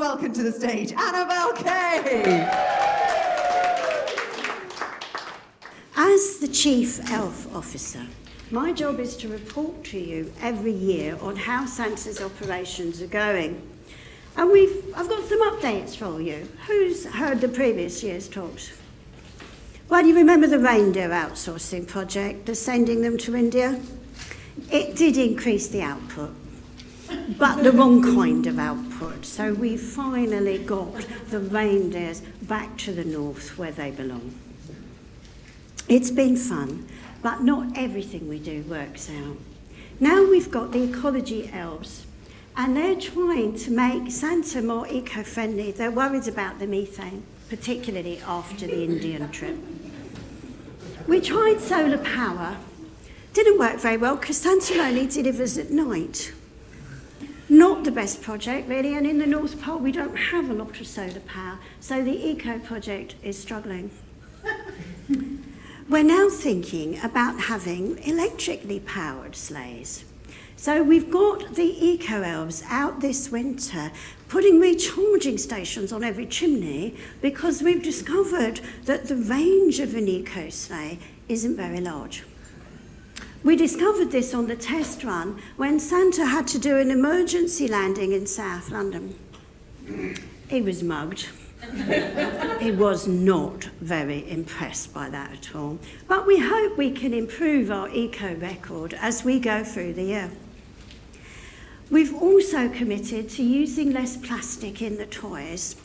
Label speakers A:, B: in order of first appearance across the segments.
A: welcome to the stage Annabel Kaye.
B: As the Chief Elf Officer, my job is to report to you every year on how Santa's operations are going. And we've, I've got some updates for you. Who's heard the previous year's talks? Well, do you remember the reindeer outsourcing project, the sending them to India? It did increase the output, but the wrong kind of output. So we finally got the reindeers back to the north where they belong. It's been fun, but not everything we do works out. Now we've got the ecology elves, and they're trying to make Santa more eco-friendly. They're worried about the methane, particularly after the Indian trip. We tried solar power. Didn't work very well because Santa only delivers at night. Not the best project, really, and in the North Pole we don't have a lot of solar power, so the Eco project is struggling. We're now thinking about having electrically powered sleighs. So we've got the Eco Elves out this winter putting recharging stations on every chimney because we've discovered that the range of an Eco sleigh isn't very large. We discovered this on the test run when Santa had to do an emergency landing in South London. He was mugged. he was not very impressed by that at all. But we hope we can improve our eco record as we go through the year. We've also committed to using less plastic in the toys.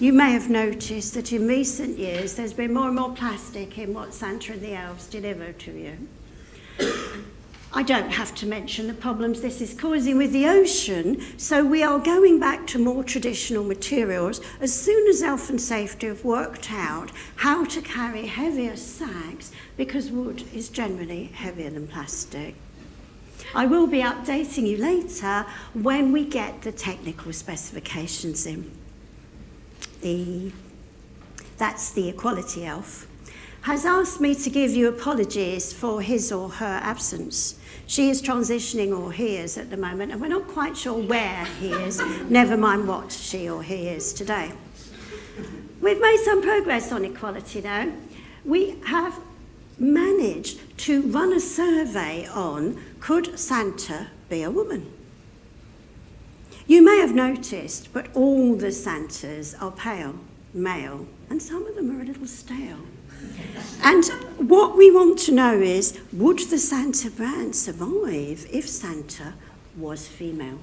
B: You may have noticed that in recent years there's been more and more plastic in what Santa and the elves deliver to you. I don't have to mention the problems this is causing with the ocean, so we are going back to more traditional materials as soon as Elf and Safety have worked out how to carry heavier sacks because wood is generally heavier than plastic. I will be updating you later when we get the technical specifications in. The, that's the equality elf, has asked me to give you apologies for his or her absence. She is transitioning or he is at the moment, and we're not quite sure where he is, never mind what she or he is today. We've made some progress on equality though. We have managed to run a survey on could Santa be a woman? You may have noticed, but all the Santas are pale, male, and some of them are a little stale. And what we want to know is, would the Santa brand survive if Santa was female?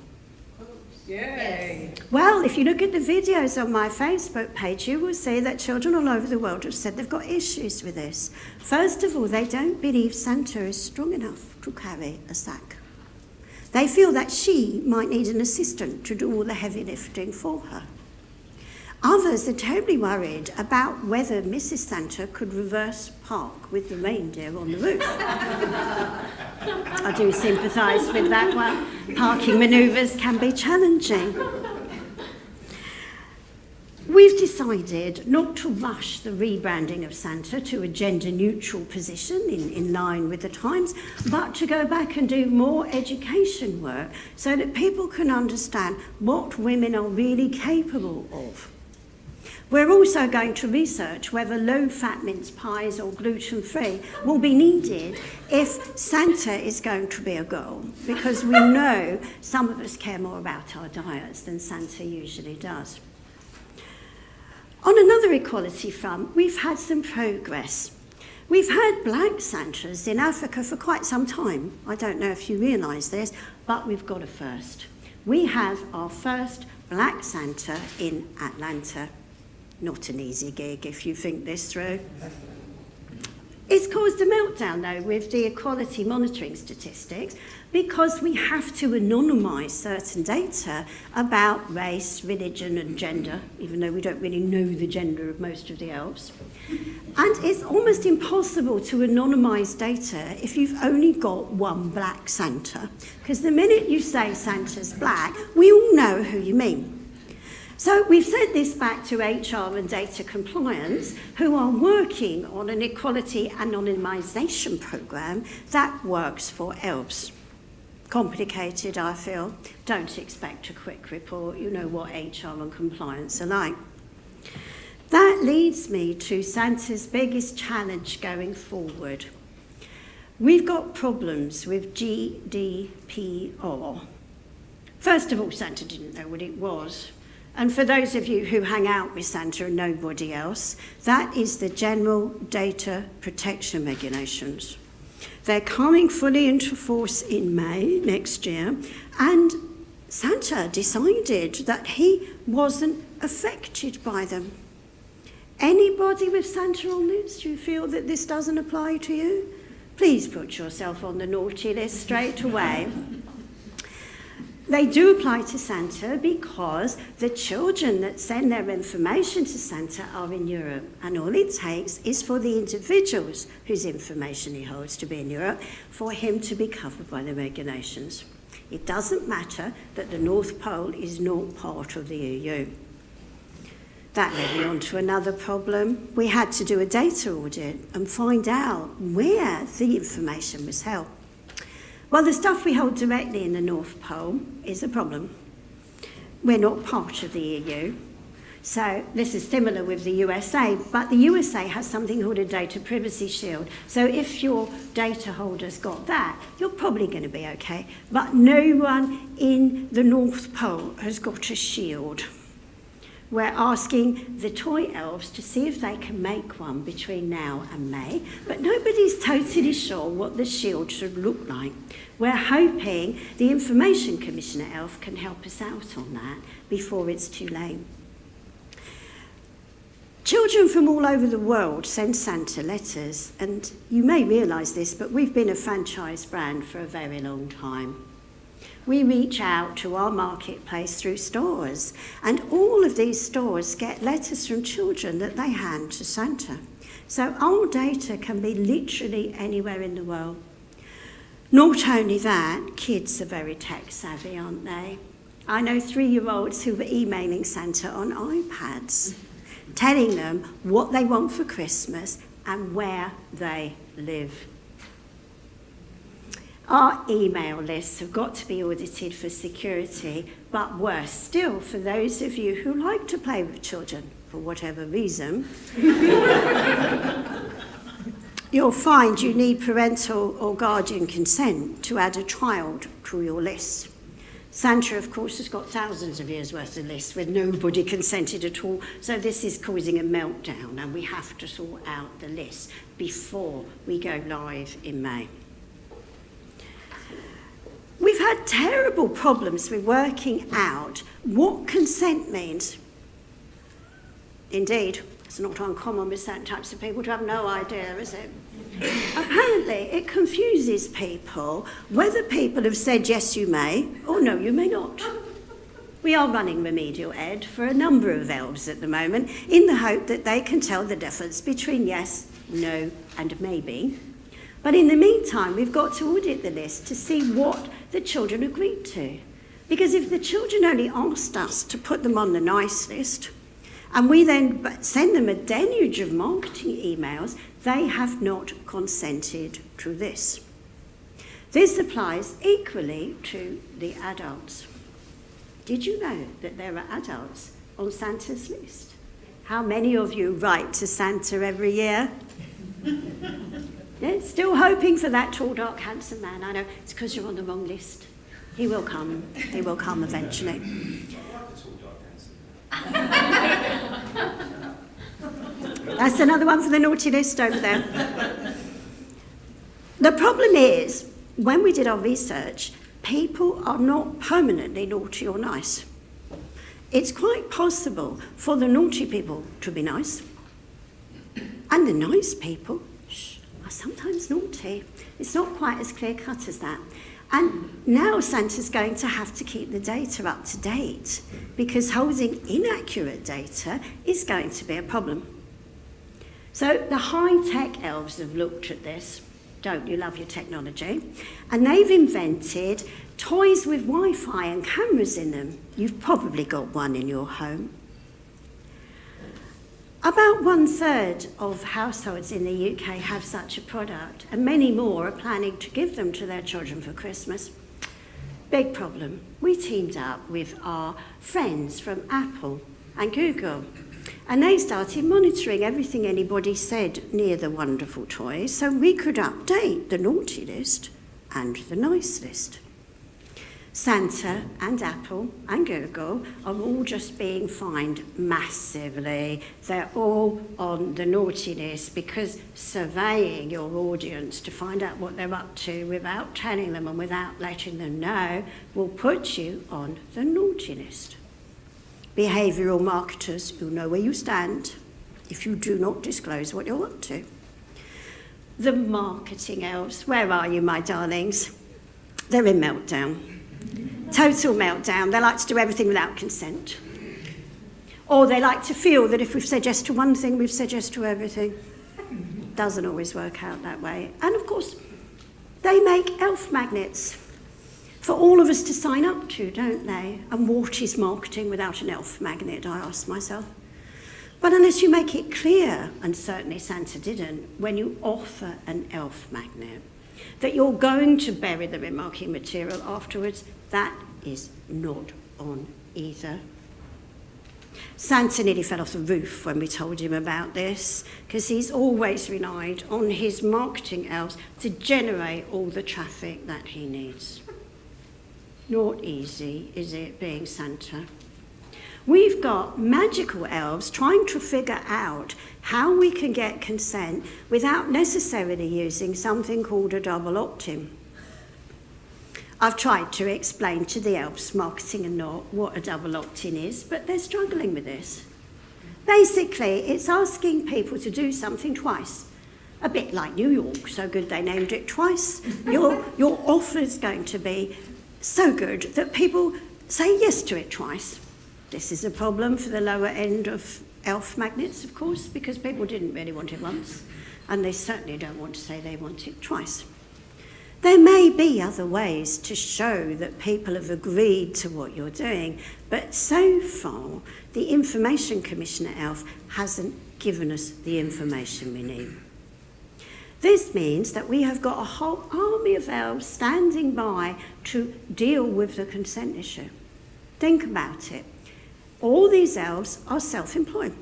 A: Yay.
B: Well, if you look at the videos on my Facebook page, you will see that children all over the world have said they've got issues with this. First of all, they don't believe Santa is strong enough to carry a sack. They feel that she might need an assistant to do all the heavy lifting for her. Others are terribly worried about whether Mrs. Santa could reverse park with the reindeer on the roof. I do sympathise with that one. Parking manoeuvres can be challenging. We've decided not to rush the rebranding of Santa to a gender neutral position in, in line with the times, but to go back and do more education work so that people can understand what women are really capable of. We're also going to research whether low-fat mince pies or gluten-free will be needed if Santa is going to be a girl, because we know some of us care more about our diets than Santa usually does. On another equality front, we've had some progress. We've had black Santas in Africa for quite some time. I don't know if you realise this, but we've got a first. We have our first black Santa in Atlanta. not an easy gig if you think this through. It's caused a meltdown, though, with the equality monitoring statistics because we have to anonymise certain data about race, religion and gender, even though we don't really know the gender of most of the elves. And it's almost impossible to anonymise data if you've only got one black Santa, because the minute you say Santa's black, we all know who you mean. So we've sent this back to HR and data compliance, who are working on an equality anonymisation program that works for ELVS. complicated, I feel. Don't expect a quick report. You know what HR and compliance are like. That leads me to Santa's biggest challenge going forward. We've got problems with GDPR. First of all, Santa didn't know what it was. And for those of you who hang out with Santa and nobody else, that is the General Data Protection Regulations. They're coming fully into force in May next year, and Santa decided that he wasn't affected by them. Anybody with Santa on this, do you feel that this doesn't apply to you? Please put yourself on the naughty list straight away. They do apply to Santa because the children that send their information to Santa are in Europe, and all it takes is for the individuals whose information he holds to be in Europe for him to be covered by the regulations. It doesn't matter that the North Pole is not part of the EU. That led me on to another problem. We had to do a data audit and find out where the information was held. Well, the stuff we hold directly in the North Pole is a problem. We're not part of the EU. So this is similar with the USA, but the USA has something called a data privacy shield. So if your data holder's got that, you're probably going to be okay. But no one in the North Pole has got a shield. We're asking the toy elves to see if they can make one between now and May, but nobody's totally sure what the shield should look like. We're hoping the Information Commissioner elf can help us out on that before it's too late. Children from all over the world send Santa letters, and you may realise this, but we've been a franchise brand for a very long time we reach out to our marketplace through stores, and all of these stores get letters from children that they hand to Santa. So our data can be literally anywhere in the world. Not only that, kids are very tech savvy, aren't they? I know three-year-olds who were emailing Santa on iPads, telling them what they want for Christmas and where they live. Our email lists have got to be audited for security, but worse still, for those of you who like to play with children, for whatever reason, you'll find you need parental or guardian consent to add a child to your list. Santa, of course, has got thousands of years' worth of lists where nobody consented at all, so this is causing a meltdown, and we have to sort out the list before we go live in May. Had terrible problems with working out what consent means. Indeed, it's not uncommon with certain types of people to have no idea, is it? Apparently, it confuses people whether people have said yes, you may, or no, you may not. We are running remedial ed for a number of elves at the moment in the hope that they can tell the difference between yes, no, and maybe. But in the meantime, we've got to audit the list to see what the children agreed to. Because if the children only asked us to put them on the nice list, and we then send them a deluge of marketing emails, they have not consented to this. This applies equally to the adults. Did you know that there are adults on Santa's list? How many of you write to Santa every year? Yeah, still hoping for that tall, dark, handsome man. I know it's because you're on the wrong list. He will come. He will come eventually. That's another one for the naughty list over there. The problem is, when we did our research, people are not permanently naughty or nice. It's quite possible for the naughty people to be nice, and the nice people are sometimes naughty. It's not quite as clear cut as that. And now Santa's going to have to keep the data up to date because holding inaccurate data is going to be a problem. So the high-tech elves have looked at this. Don't you love your technology? And they've invented toys with Wi-Fi and cameras in them. You've probably got one in your home. About one third of households in the UK have such a product, and many more are planning to give them to their children for Christmas. Big problem. We teamed up with our friends from Apple and Google. And they started monitoring everything anybody said near the wonderful toys so we could update the naughty list and the nice list. Santa and Apple and Google are all just being fined massively. They're all on the naughty list because surveying your audience to find out what they're up to without telling them and without letting them know will put you on the naughty list. Behavioural marketers who know where you stand if you do not disclose what you're up to. The marketing elves, where are you, my darlings? They're in meltdown. Total meltdown. They like to do everything without consent. Or they like to feel that if we've said yes to one thing, we've said yes to everything. Doesn't always work out that way. And of course, they make elf magnets for all of us to sign up to, don't they? And what is marketing without an elf magnet, I ask myself. But unless you make it clear, and certainly Santa didn't, when you offer an elf magnet, that you're going to bury the remarking material afterwards, that is not on either. Santa nearly fell off the roof when we told him about this, because he's always relied on his marketing elves to generate all the traffic that he needs. Not easy, is it, being Santa? We've got magical elves trying to figure out how we can get consent without necessarily using something called a double opt-in. I've tried to explain to the elves, marketing and not, what a double opt-in is, but they're struggling with this. Basically, it's asking people to do something twice. A bit like New York, so good they named it twice. your, your offer is going to be so good that people say yes to it twice. This is a problem for the lower end of elf magnets, of course, because people didn't really want it once, and they certainly don't want to say they want it twice. There may be other ways to show that people have agreed to what you're doing, but so far, the Information Commissioner ELF hasn't given us the information we need. This means that we have got a whole army of elves standing by to deal with the consent issue. Think about it. All these elves are self-employed.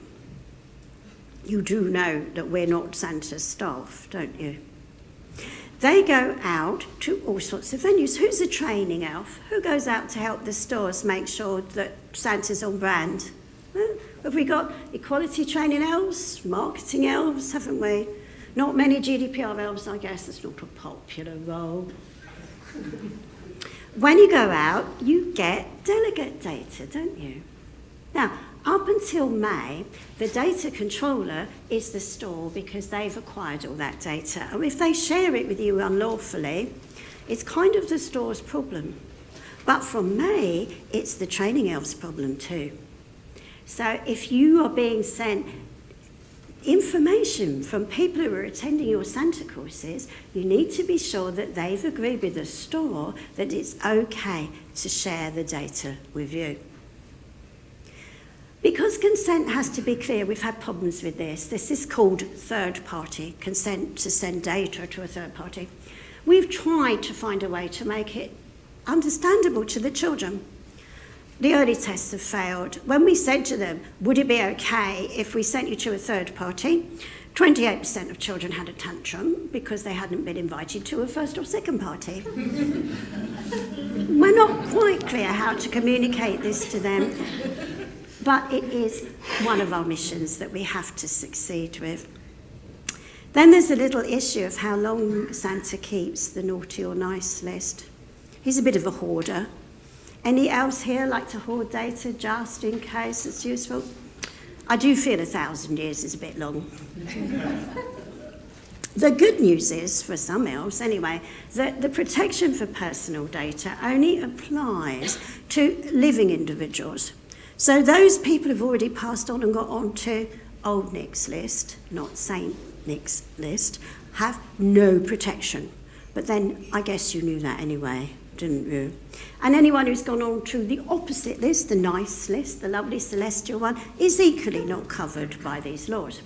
B: You do know that we're not Santa's staff, don't you? They go out to all sorts of venues. Who's a training elf? Who goes out to help the stores make sure that Santa's on brand? Have we got equality training elves, marketing elves, haven't we? Not many GDPR elves, I guess. That's not a popular role. when you go out, you get delegate data, don't you? Now, up until May, the data controller is the store because they've acquired all that data. And if they share it with you unlawfully, it's kind of the store's problem. But from May, it's the training elf's problem too. So if you are being sent information from people who are attending your Santa courses, you need to be sure that they've agreed with the store that it's okay to share the data with you. Because consent has to be clear, we've had problems with this. This is called third party, consent to send data to a third party. We've tried to find a way to make it understandable to the children. The early tests have failed. When we said to them, would it be okay if we sent you to a third party? 28% of children had a tantrum because they hadn't been invited to a first or second party. We're not quite clear how to communicate this to them. But it is one of our missions that we have to succeed with. Then there's a little issue of how long Santa keeps the naughty or nice list. He's a bit of a hoarder. Any else here like to hoard data just in case it's useful? I do feel a thousand years is a bit long. the good news is, for some elves anyway, that the protection for personal data only applies to living individuals. So those people have already passed on and got onto Old Nick's list, not Saint Nick's list, have no protection. But then I guess you knew that anyway, didn't you? And anyone who's gone on to the opposite list, the nice list, the lovely celestial one, is equally not covered by these laws.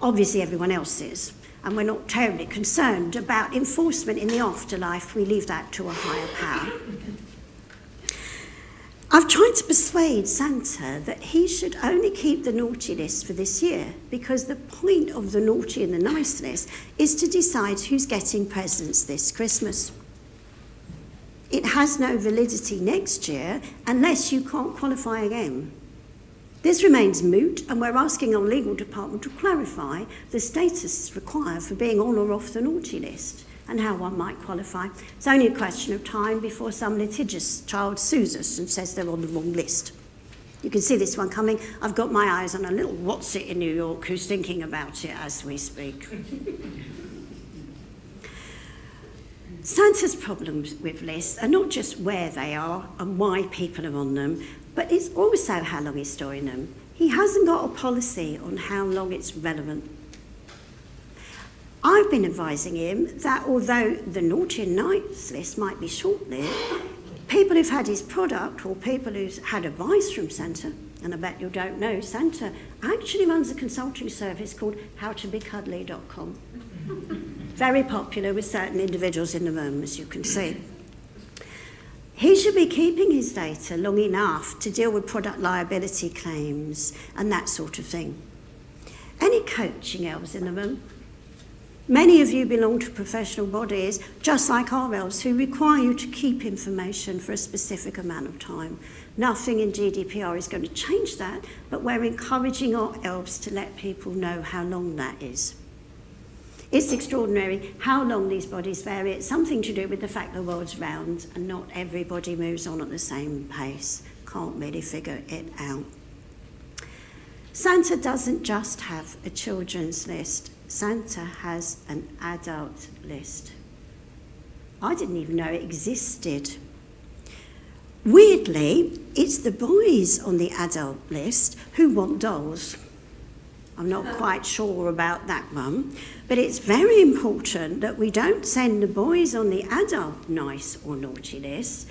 B: Obviously everyone else is. and we're not terribly concerned about enforcement in the afterlife. We leave that to a higher power. I've tried to persuade Santa that he should only keep the naughty list for this year because the point of the naughty and the nice list is to decide who's getting presents this Christmas. It has no validity next year unless you can't qualify again. This remains moot, and we're asking our legal department to clarify the status required for being on or off the naughty list and how one might qualify. It's only a question of time before some litigious child sues us and says they're on the wrong list. You can see this one coming. I've got my eyes on a little what's it in New York who's thinking about it as we speak. Santa's problems with lists are not just where they are and why people are on them, but it's also how long he's storing them. He hasn't got a policy on how long it's relevant. I've been advising him that although the naughty and nice list might be short-lived, people who've had his product or people who've had advice from Santa, and I bet you don't know, Santa actually runs a consulting service called howtobecuddly.com. Very popular with certain individuals in the room, as you can see. He should be keeping his data long enough to deal with product liability claims and that sort of thing. Any coaching elves in the room? Many of you belong to professional bodies, just like elves, who require you to keep information for a specific amount of time. Nothing in GDPR is going to change that, but we're encouraging our elves to let people know how long that is. It's extraordinary how long these bodies vary. It's something to do with the fact the world's round and not everybody moves on at the same pace. Can't really figure it out. Santa doesn't just have a children's list. Santa has an adult list. I didn't even know it existed. Weirdly, it's the boys on the adult list who want dolls. I'm not oh. quite sure about that one, but it's very important that we don't send the boys on the adult nice or naughty list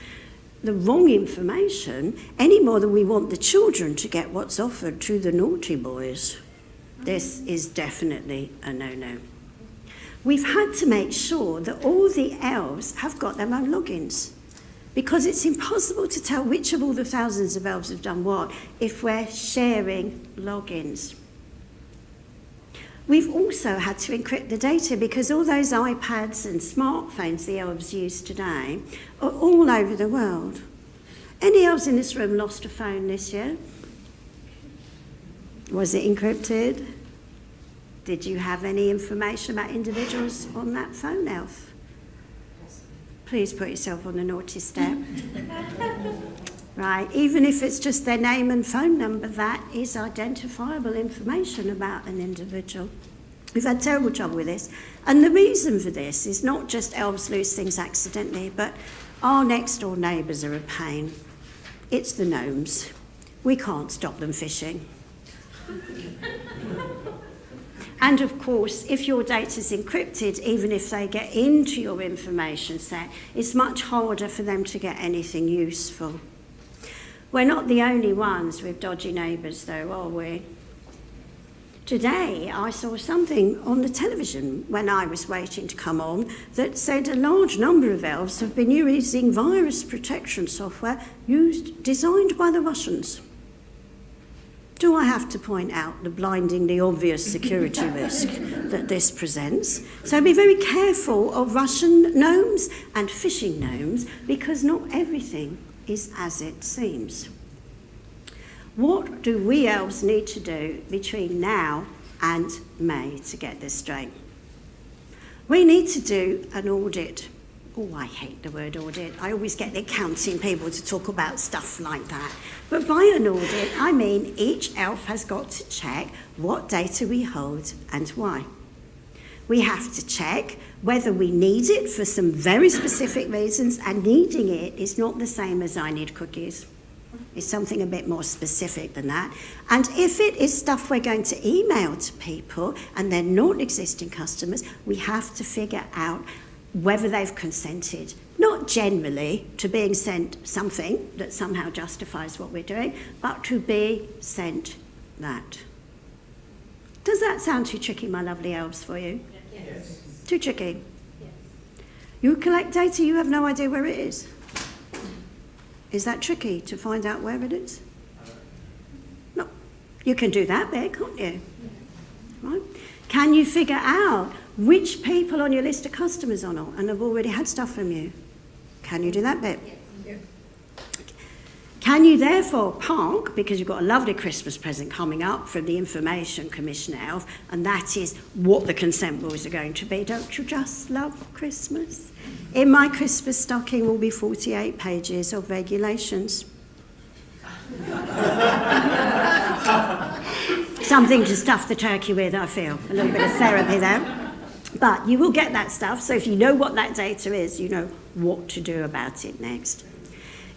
B: the wrong information any more than we want the children to get what's offered to the naughty boys. This is definitely a no-no. We've had to make sure that all the elves have got their own logins because it's impossible to tell which of all the thousands of elves have done what if we're sharing logins. We've also had to encrypt the data because all those iPads and smartphones the elves use today are all over the world. Any elves in this room lost a phone this year? Was it encrypted? Did you have any information about individuals on that phone, Elf? Please put yourself on the naughty step. right, even if it's just their name and phone number, that is identifiable information about an individual. We've had terrible trouble with this. And the reason for this is not just elves lose things accidentally, but our next door neighbours are a pain. It's the gnomes. We can't stop them fishing. And of course, if your data is encrypted, even if they get into your information set, it's much harder for them to get anything useful. We're not the only ones with dodgy neighbours, though, are we? Today, I saw something on the television when I was waiting to come on that said a large number of elves have been using virus protection software used, designed by the Russians. Do I have to point out the blindingly obvious security risk that this presents? So be very careful of Russian gnomes and fishing gnomes because not everything is as it seems. What do we elves need to do between now and May to get this straight? We need to do an audit Oh, I hate the word audit. I always get the accounting people to talk about stuff like that. But by an audit, I mean each elf has got to check what data we hold and why. We have to check whether we need it for some very specific reasons, and needing it is not the same as I need cookies. It's something a bit more specific than that. And if it is stuff we're going to email to people and they're not existing customers, we have to figure out whether they've consented, not generally to being sent something that somehow justifies what we're doing, but to be sent that. Does that sound too tricky, my lovely elves, for you? Yes. Too tricky. Yes. You collect data, you have no idea where it is. Is that tricky to find out where it is? No. You can do that bit, can't you? Right? Can you figure out which people on your list of customers are not and have already had stuff from you? Can you do that bit? Can you therefore park, because you've got a lovely Christmas present coming up from the Information Commissioner Elf, and that is what the consent rules are going to be. Don't you just love Christmas? In my Christmas stocking will be 48 pages of regulations. Something to stuff the turkey with, I feel. A little bit of therapy there. But you will get that stuff, so if you know what that data is, you know what to do about it next.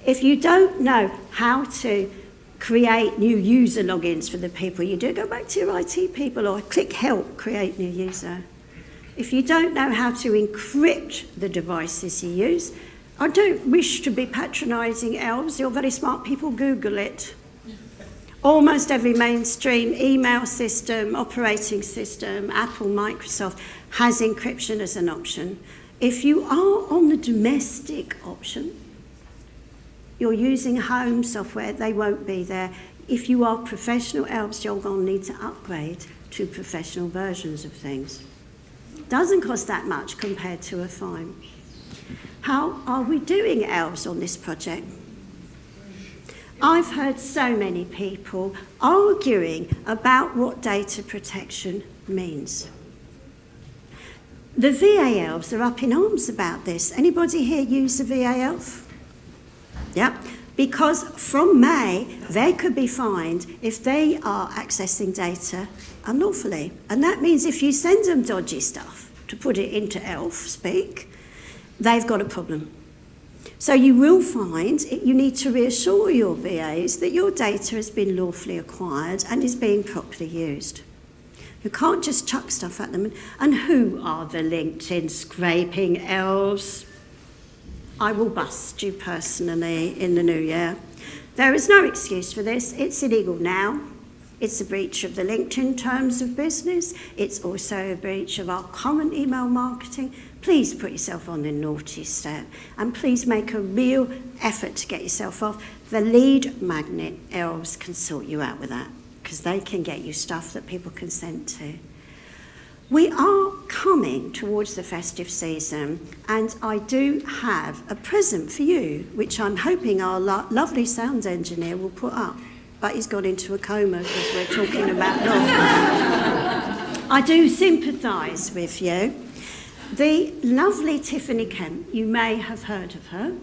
B: If you don't know how to create new user logins for the people you do, go back to your IT people or click help, create new user. If you don't know how to encrypt the devices you use, I don't wish to be patronising elves, you're very smart people, Google it. Almost every mainstream email system, operating system, Apple, Microsoft has encryption as an option. If you are on the domestic option, you're using home software, they won't be there. If you are professional elves, you're going to need to upgrade to professional versions of things. Doesn't cost that much compared to a fine. How are we doing elves on this project? I've heard so many people arguing about what data protection means. The VA elves are up in arms about this. Anybody here use a VA elf? Yeah, because from May, they could be fined if they are accessing data unlawfully. And that means if you send them dodgy stuff, to put it into elf speak, they've got a problem. So you will find it, you need to reassure your VAs that your data has been lawfully acquired and is being properly used. You can't just chuck stuff at them. And who are the LinkedIn scraping elves? I will bust you personally in the new year. There is no excuse for this. It's illegal now. It's a breach of the LinkedIn terms of business. It's also a breach of our common email marketing. Please put yourself on the naughty step and please make a real effort to get yourself off. The lead magnet elves can sort you out with that because they can get you stuff that people consent to. We are coming towards the festive season, and I do have a present for you, which I'm hoping our lo lovely sound engineer will put up. But he's gone into a coma because we're talking about love. I do sympathise with you. The lovely Tiffany Kemp, you may have heard of her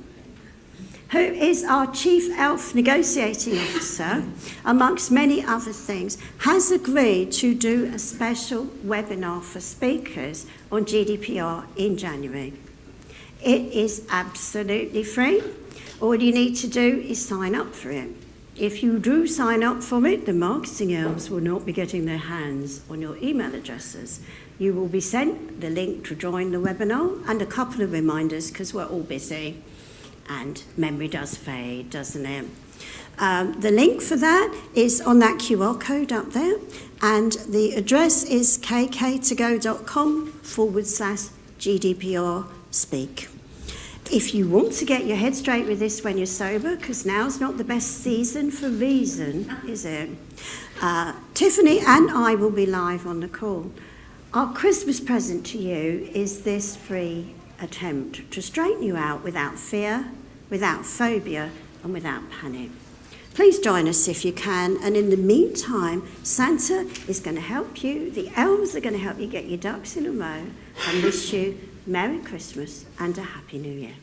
B: who is our Chief Elf Negotiating Officer, amongst many other things, has agreed to do a special webinar for speakers on GDPR in January. It is absolutely free. All you need to do is sign up for it. If you do sign up for it, the marketing elves will not be getting their hands on your email addresses. You will be sent the link to join the webinar and a couple of reminders because we're all busy and memory does fade, doesn't it? Um, the link for that is on that QR code up there, and the address is kktogo.com forward slash GDPR speak. If you want to get your head straight with this when you're sober, because now's not the best season for reason, is it? Uh, Tiffany and I will be live on the call. Our Christmas present to you is this free attempt to straighten you out without fear, without phobia, and without panic. Please join us if you can, and in the meantime, Santa is going to help you, the elves are going to help you get your ducks in a row, and wish you Merry Christmas and a Happy New Year.